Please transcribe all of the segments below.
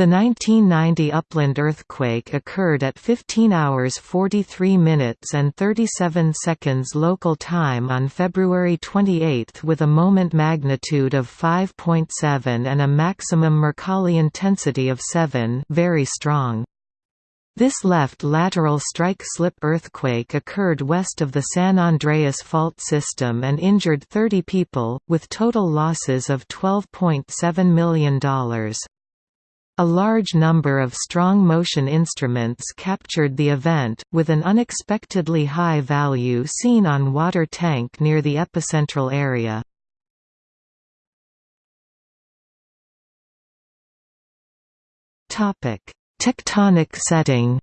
The 1990 upland earthquake occurred at 15 hours 43 minutes and 37 seconds local time on February 28 with a moment magnitude of 5.7 and a maximum Mercalli intensity of 7 very strong. This left lateral strike-slip earthquake occurred west of the San Andreas fault system and injured 30 people, with total losses of $12.7 million. A large number of strong motion instruments captured the event, with an unexpectedly high value seen on water tank near the epicentral area. Tectonic setting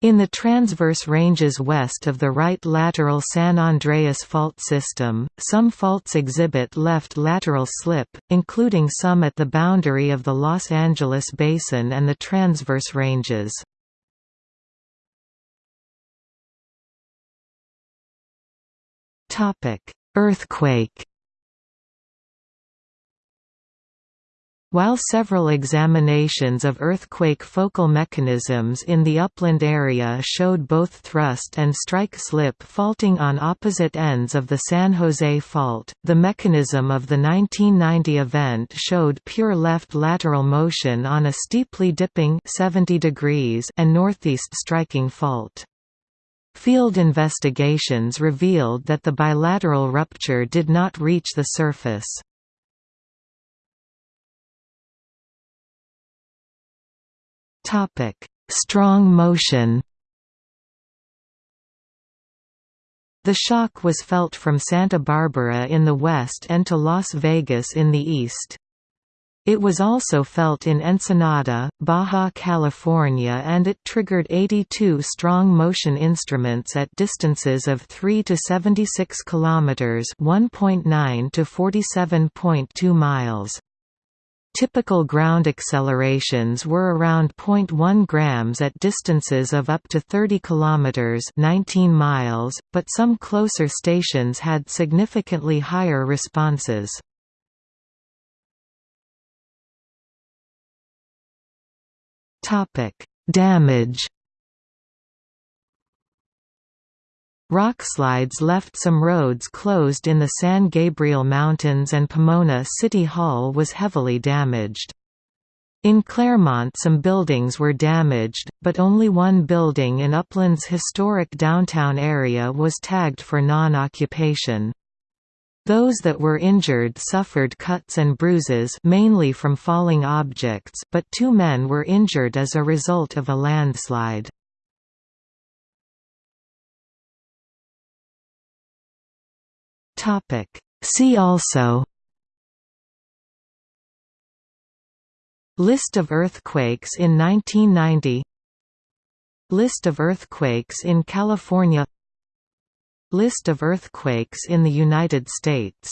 In the transverse ranges west of the right lateral San Andreas fault system, some faults exhibit left lateral slip, including some at the boundary of the Los Angeles Basin and the transverse ranges. Earthquake While several examinations of earthquake focal mechanisms in the upland area showed both thrust and strike-slip faulting on opposite ends of the San Jose Fault, the mechanism of the 1990 event showed pure left lateral motion on a steeply dipping 70 degrees and northeast striking fault. Field investigations revealed that the bilateral rupture did not reach the surface. Topic: Strong motion. The shock was felt from Santa Barbara in the west and to Las Vegas in the east. It was also felt in Ensenada, Baja California and it triggered 82 strong motion instruments at distances of 3 to 76 kilometers, 1.9 to 47.2 miles. Typical ground accelerations were around 0.1 grams at distances of up to 30 kilometers (19 miles), but some closer stations had significantly higher responses. Topic: Damage Rockslides left some roads closed in the San Gabriel Mountains and Pomona City Hall was heavily damaged. In Claremont some buildings were damaged, but only one building in Upland's historic downtown area was tagged for non-occupation. Those that were injured suffered cuts and bruises mainly from falling objects, but two men were injured as a result of a landslide. Topic. See also List of earthquakes in 1990 List of earthquakes in California List of earthquakes in the United States